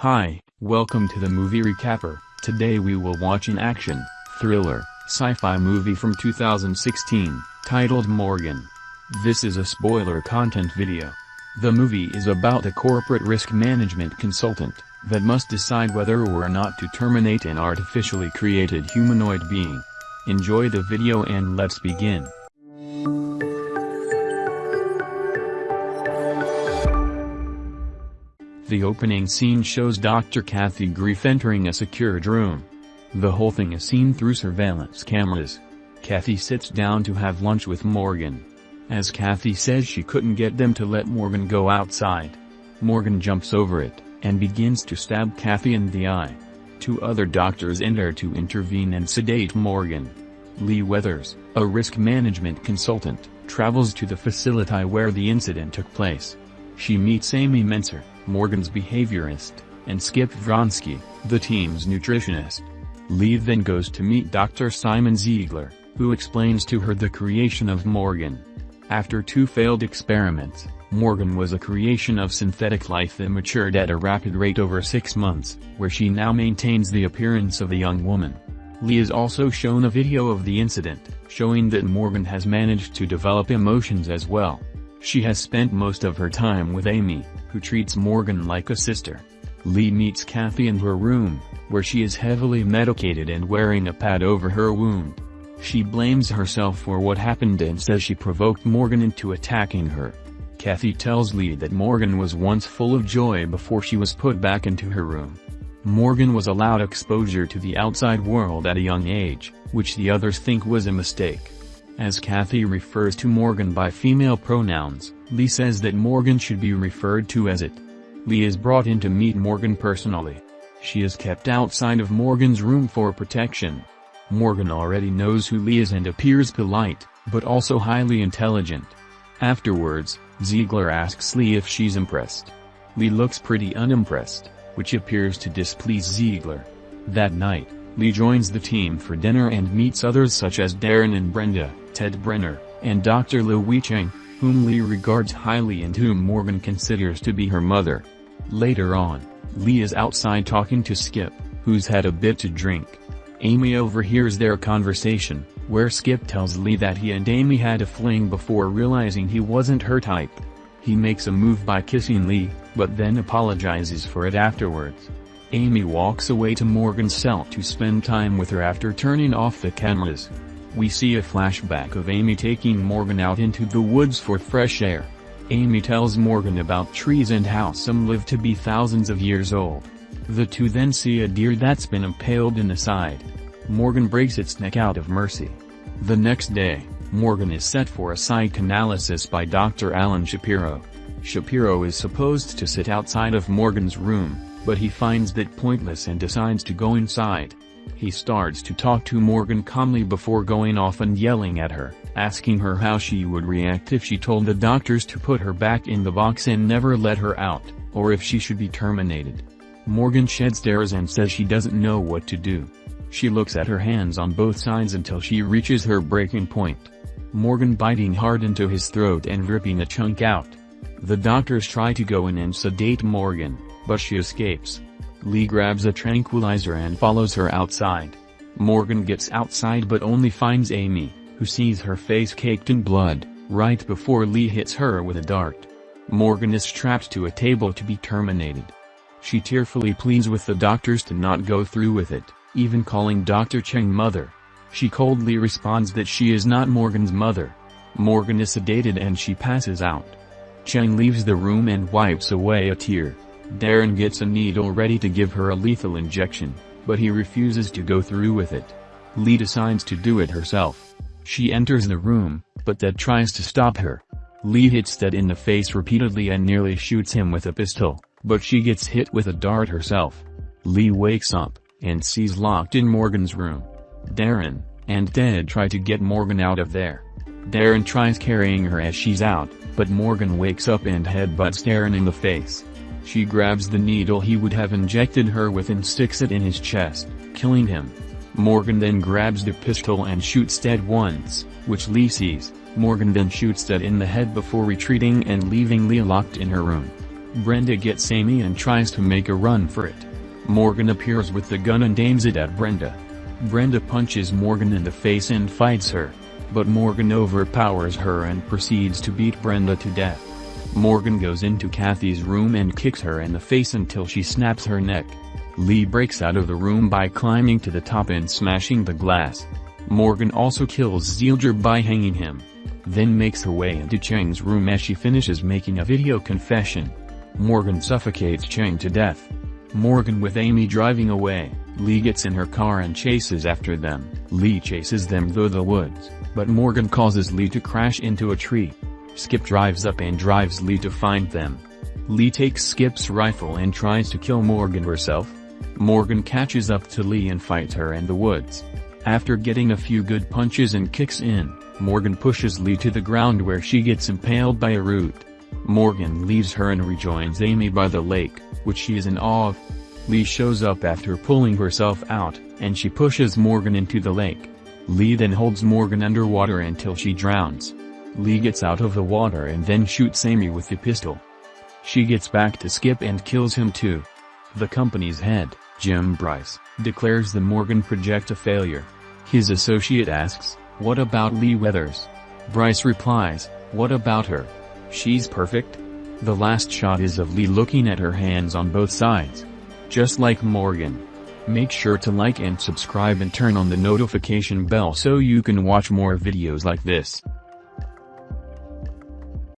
Hi, welcome to the movie recapper. Today we will watch an action, thriller, sci-fi movie from 2016, titled Morgan. This is a spoiler content video. The movie is about a corporate risk management consultant, that must decide whether or not to terminate an artificially created humanoid being. Enjoy the video and let's begin. The opening scene shows Dr. Kathy Grieff entering a secured room. The whole thing is seen through surveillance cameras. Kathy sits down to have lunch with Morgan. As Kathy says she couldn't get them to let Morgan go outside. Morgan jumps over it, and begins to stab Kathy in the eye. Two other doctors enter to intervene and sedate Morgan. Lee Weathers, a risk management consultant, travels to the facility where the incident took place. She meets Amy Menser, Morgan's behaviorist, and Skip Vronsky, the team's nutritionist. Lee then goes to meet Dr. Simon Ziegler, who explains to her the creation of Morgan. After two failed experiments, Morgan was a creation of synthetic life that matured at a rapid rate over six months, where she now maintains the appearance of a young woman. Lee is also shown a video of the incident, showing that Morgan has managed to develop emotions as well. She has spent most of her time with Amy, who treats Morgan like a sister. Lee meets Kathy in her room, where she is heavily medicated and wearing a pad over her wound. She blames herself for what happened and says she provoked Morgan into attacking her. Kathy tells Lee that Morgan was once full of joy before she was put back into her room. Morgan was allowed exposure to the outside world at a young age, which the others think was a mistake. As Kathy refers to Morgan by female pronouns, Lee says that Morgan should be referred to as it. Lee is brought in to meet Morgan personally. She is kept outside of Morgan's room for protection. Morgan already knows who Lee is and appears polite, but also highly intelligent. Afterwards, Ziegler asks Lee if she's impressed. Lee looks pretty unimpressed, which appears to displease Ziegler. That night, Lee joins the team for dinner and meets others such as Darren and Brenda. Ted Brenner, and Dr. Louis Cheng, whom Lee regards highly and whom Morgan considers to be her mother. Later on, Lee is outside talking to Skip, who's had a bit to drink. Amy overhears their conversation, where Skip tells Lee that he and Amy had a fling before realizing he wasn't her type. He makes a move by kissing Lee, but then apologizes for it afterwards. Amy walks away to Morgan's cell to spend time with her after turning off the cameras. We see a flashback of Amy taking Morgan out into the woods for fresh air. Amy tells Morgan about trees and how some live to be thousands of years old. The two then see a deer that's been impaled in the side. Morgan breaks its neck out of mercy. The next day, Morgan is set for a psychoanalysis by Dr. Alan Shapiro. Shapiro is supposed to sit outside of Morgan's room, but he finds that pointless and decides to go inside. He starts to talk to Morgan calmly before going off and yelling at her, asking her how she would react if she told the doctors to put her back in the box and never let her out, or if she should be terminated. Morgan sheds tears and says she doesn't know what to do. She looks at her hands on both sides until she reaches her breaking point. Morgan biting hard into his throat and ripping a chunk out. The doctors try to go in and sedate Morgan, but she escapes. Lee grabs a tranquilizer and follows her outside. Morgan gets outside but only finds Amy, who sees her face caked in blood, right before Lee hits her with a dart. Morgan is strapped to a table to be terminated. She tearfully pleads with the doctors to not go through with it, even calling Dr. Cheng mother. She coldly responds that she is not Morgan's mother. Morgan is sedated and she passes out. Cheng leaves the room and wipes away a tear. Darren gets a needle ready to give her a lethal injection, but he refuses to go through with it. Lee decides to do it herself. She enters the room, but Ted tries to stop her. Lee hits Ted in the face repeatedly and nearly shoots him with a pistol, but she gets hit with a dart herself. Lee wakes up, and sees locked in Morgan's room. Darren, and Ted try to get Morgan out of there. Darren tries carrying her as she's out, but Morgan wakes up and headbutts Darren in the face. She grabs the needle he would have injected her with and sticks it in his chest, killing him. Morgan then grabs the pistol and shoots Ted once, which Lee sees. Morgan then shoots Ted in the head before retreating and leaving Lee locked in her room. Brenda gets Amy and tries to make a run for it. Morgan appears with the gun and aims it at Brenda. Brenda punches Morgan in the face and fights her. But Morgan overpowers her and proceeds to beat Brenda to death. Morgan goes into Kathy's room and kicks her in the face until she snaps her neck. Lee breaks out of the room by climbing to the top and smashing the glass. Morgan also kills Ziegler by hanging him. Then makes her way into Cheng's room as she finishes making a video confession. Morgan suffocates Cheng to death. Morgan with Amy driving away, Lee gets in her car and chases after them. Lee chases them through the woods, but Morgan causes Lee to crash into a tree. Skip drives up and drives Lee to find them. Lee takes Skip's rifle and tries to kill Morgan herself. Morgan catches up to Lee and fights her in the woods. After getting a few good punches and kicks in, Morgan pushes Lee to the ground where she gets impaled by a root. Morgan leaves her and rejoins Amy by the lake, which she is in awe of. Lee shows up after pulling herself out, and she pushes Morgan into the lake. Lee then holds Morgan underwater until she drowns. Lee gets out of the water and then shoots Amy with the pistol. She gets back to Skip and kills him too. The company's head, Jim Bryce, declares the Morgan project a failure. His associate asks, what about Lee Weathers? Bryce replies, what about her? She's perfect? The last shot is of Lee looking at her hands on both sides. Just like Morgan. Make sure to like and subscribe and turn on the notification bell so you can watch more videos like this.